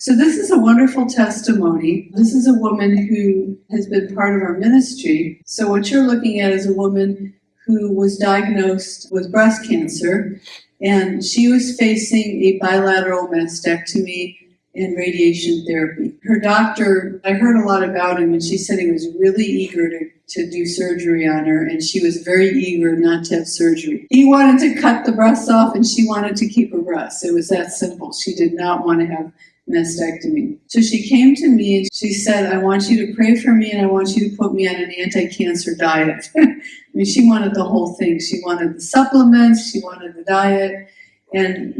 So this is a wonderful testimony. This is a woman who has been part of our ministry. So what you're looking at is a woman who was diagnosed with breast cancer and she was facing a bilateral mastectomy and radiation therapy. Her doctor, I heard a lot about him and she said he was really eager to, to do surgery on her and she was very eager not to have surgery. He wanted to cut the breasts off and she wanted to keep her breasts. It was that simple. She did not want to have mastectomy. So she came to me and she said, I want you to pray for me and I want you to put me on an anti-cancer diet. I mean, she wanted the whole thing. She wanted the supplements, she wanted the diet, and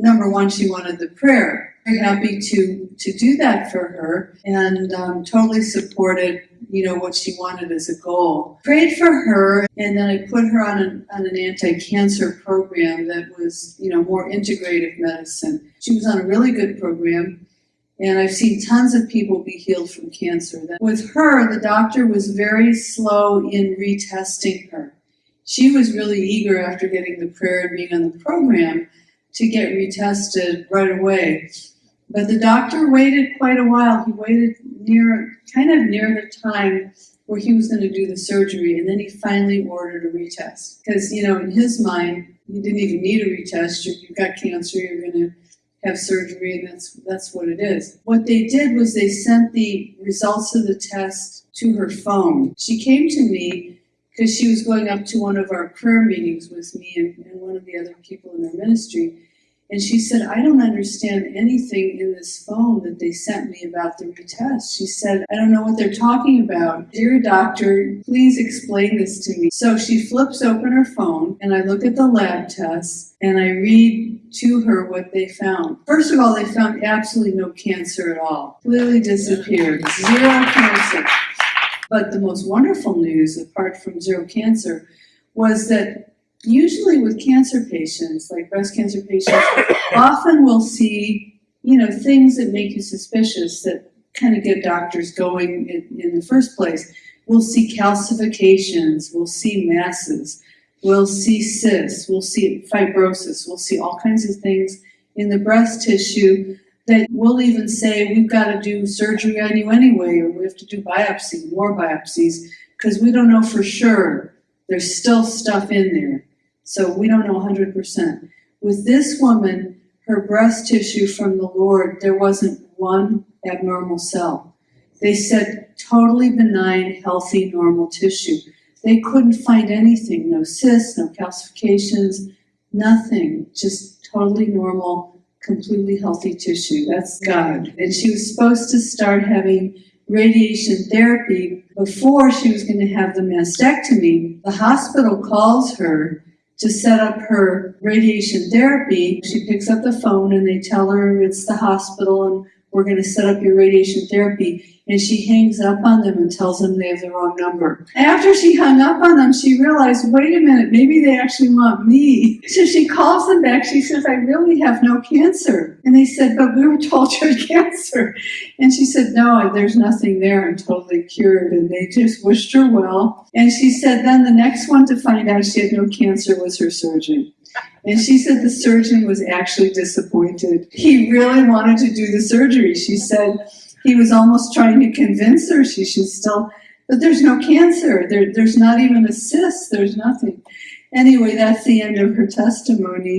number one, she wanted the prayer. Very happy to, to do that for her and um, totally supported you know, what she wanted as a goal. Prayed for her, and then I put her on an, on an anti-cancer program that was, you know, more integrative medicine. She was on a really good program, and I've seen tons of people be healed from cancer. With her, the doctor was very slow in retesting her. She was really eager after getting the prayer and being on the program to get retested right away. But the doctor waited quite a while. He waited near, kind of near the time where he was going to do the surgery, and then he finally ordered a retest. Because, you know, in his mind, you didn't even need a retest. You, have got cancer, you're going to have surgery, and that's, that's what it is. What they did was they sent the results of the test to her phone. She came to me because she was going up to one of our prayer meetings with me and, and one of the other people in our ministry. And she said, I don't understand anything in this phone that they sent me about the retest. She said, I don't know what they're talking about. Dear doctor, please explain this to me. So she flips open her phone and I look at the lab tests and I read to her what they found. First of all, they found absolutely no cancer at all. Clearly disappeared. Zero cancer. But the most wonderful news, apart from zero cancer, was that usually with cancer patients, like breast cancer patients, often we'll see, you know, things that make you suspicious that kind of get doctors going in, in the first place. We'll see calcifications, we'll see masses, we'll see cysts, we'll see fibrosis, we'll see all kinds of things in the breast tissue that we'll even say we've got to do surgery on you anyway, or we have to do biopsy, more biopsies, because we don't know for sure. There's still stuff in there. So we don't know 100%. With this woman, her breast tissue from the Lord, there wasn't one abnormal cell. They said totally benign, healthy, normal tissue. They couldn't find anything, no cysts, no calcifications, nothing, just totally normal, completely healthy tissue. That's God. And she was supposed to start having radiation therapy before she was going to have the mastectomy. The hospital calls her to set up her radiation therapy. She picks up the phone and they tell her it's the hospital and we're going to set up your radiation therapy. And she hangs up on them and tells them they have the wrong number. After she hung up on them, she realized, wait a minute, maybe they actually want me. So she calls them back. She says, I really have no cancer. And they said, but we were told you had cancer. And she said, no, there's nothing there. I'm totally cured. And they just wished her well. And she said, then the next one to find out she had no cancer was her surgeon. And she said the surgeon was actually disappointed. He really wanted to do the surgery. She said he was almost trying to convince her she should still, but there's no cancer. There, there's not even a cyst. There's nothing. Anyway, that's the end of her testimony.